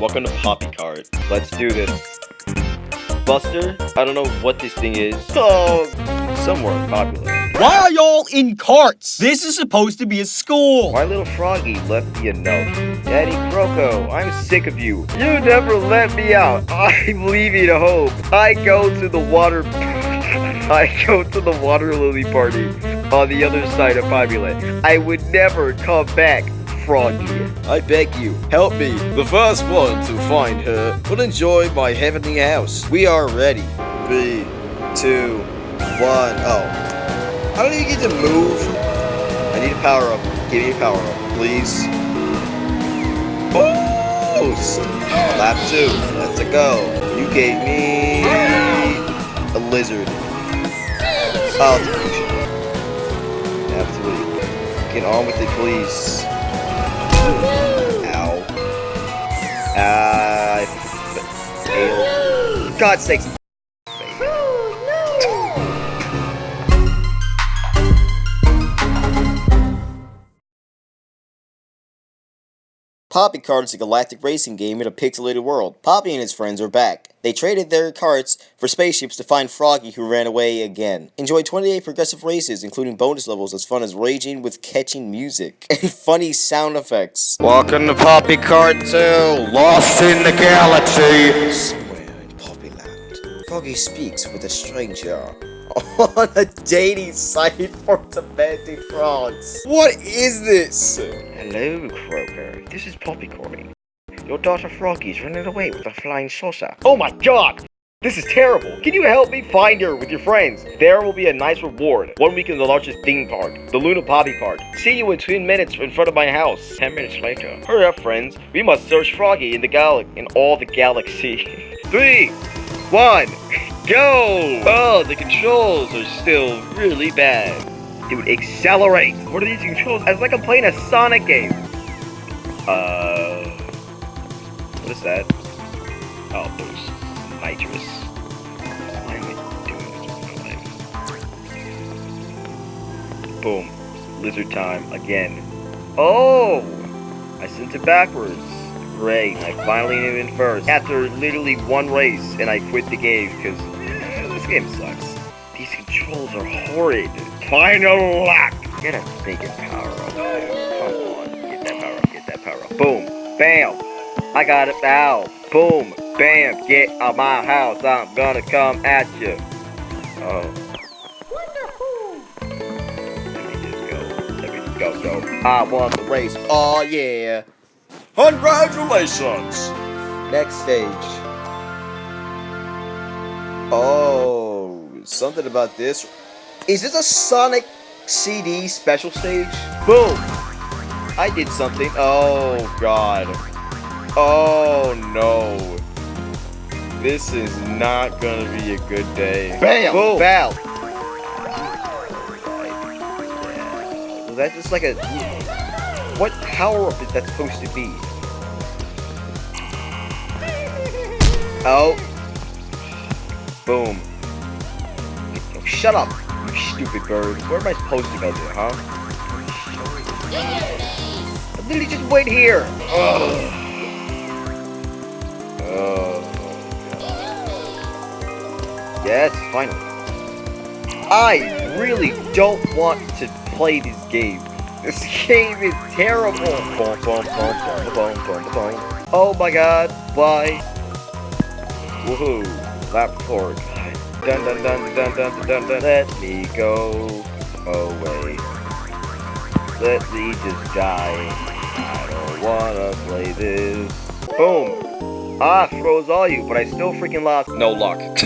welcome to Poppy Kart. Let's do this. Buster, I don't know what this thing is. Oh, somewhere popular. Why are y'all in carts? This is supposed to be a school. My little froggy left me a note. Daddy Croco, I'm sick of you. You never let me out. I'm leaving home. I go to the water... I go to the water lily party on the other side of Populate. I would never come back. Froggy. I beg you, help me. The first one to find her will enjoy my heavenly house. We are ready. Three, two, one. Oh. How do you get to move? I need a power up. Give me a power up, please. Boost! Lap two. Let's go. You gave me a lizard. Oh, it's a potion. Lap three. Get on with it, please. Failed. God sakes. Poppy Kart is a galactic racing game in a pixelated world. Poppy and his friends are back. They traded their carts for spaceships to find Froggy who ran away again. Enjoy 28 progressive races, including bonus levels as fun as raging with catching music and funny sound effects. Welcome to Poppy Kart 2, Lost in the Galaxy. Froggy speaks with a stranger on a dating site for demanding frauds. What is this? Hello, Croker. This is Poppy calling. Your daughter Froggy's running away with a flying saucer. Oh my god! This is terrible! Can you help me find her with your friends? There will be a nice reward. One week in the largest theme park, the Luna Poppy Park. See you in 10 minutes in front of my house. 10 minutes later. Hurry up, friends. We must search Froggy in the gal in all the galaxy. Three, one, go! Oh, the controls are still really bad. Dude, accelerate! What are these controls? It's like I'm playing a Sonic game. Uh... What is that? Oh, boost. Nitrous. Why am I doing this Boom. Lizard time, again. Oh! I sent it backwards. Great, I finally knew in first. After literally one race, and I quit the game, because eh, this game sucks. These controls are horrid. Final lap! Get a freaking power up. Come on. Get that power up. Get that power up. Boom. Bam. I got it now. Boom. Bam. Get out my house. I'm gonna come at you. Oh. Let me just go. Let me just go, go. I won the race. Oh, yeah. Congratulations! Next stage. Oh, something about this. Is this a Sonic CD special stage? Boom! I did something. Oh, God. Oh, no. This is not gonna be a good day. Bam! Boom! Bam! Was that just like a... What power-up is that supposed to be? Oh. Boom. Oh, shut up! You stupid bird. Where am I supposed to go to, huh? I literally just wait here. Ugh. Yes, finally. I really don't want to play this game. This game is terrible. Oh my god. Bye. Woohoo. Lap forward. Dun dun dun dun dun dun dun. Let me go away. Let me just die. I don't wanna play this. Boom. Ah, froze all you, but I still freaking lost. No luck.